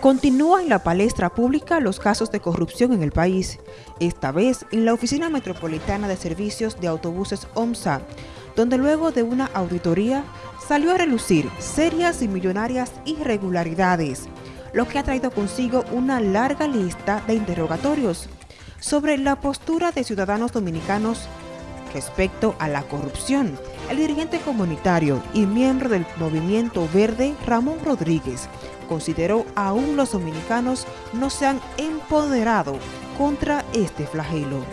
Continúa en la palestra pública los casos de corrupción en el país, esta vez en la Oficina Metropolitana de Servicios de Autobuses OMSA, donde luego de una auditoría salió a relucir serias y millonarias irregularidades, lo que ha traído consigo una larga lista de interrogatorios sobre la postura de ciudadanos dominicanos respecto a la corrupción. El dirigente comunitario y miembro del Movimiento Verde, Ramón Rodríguez, consideró aún los dominicanos no se han empoderado contra este flagelo.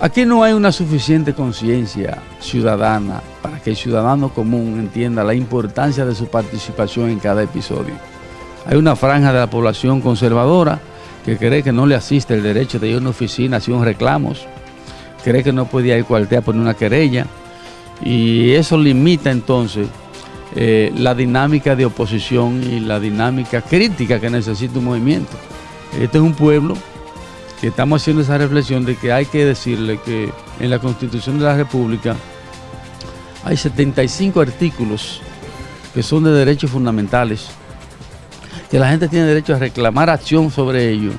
Aquí no hay una suficiente conciencia ciudadana para que el ciudadano común entienda la importancia de su participación en cada episodio. Hay una franja de la población conservadora que cree que no le asiste el derecho de ir a una oficina hacer reclamos, cree que no puede ir al cuartel a poner una querella y eso limita entonces eh, la dinámica de oposición y la dinámica crítica que necesita un movimiento. Este es un pueblo que estamos haciendo esa reflexión de que hay que decirle que en la Constitución de la República hay 75 artículos que son de derechos fundamentales, que la gente tiene derecho a reclamar acción sobre ellos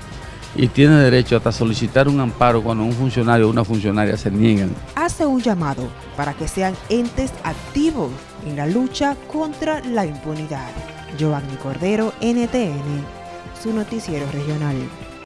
y tiene derecho hasta solicitar un amparo cuando un funcionario o una funcionaria se niegan. Hace un llamado para que sean entes activos en la lucha contra la impunidad. Giovanni Cordero, NTN, su noticiero regional.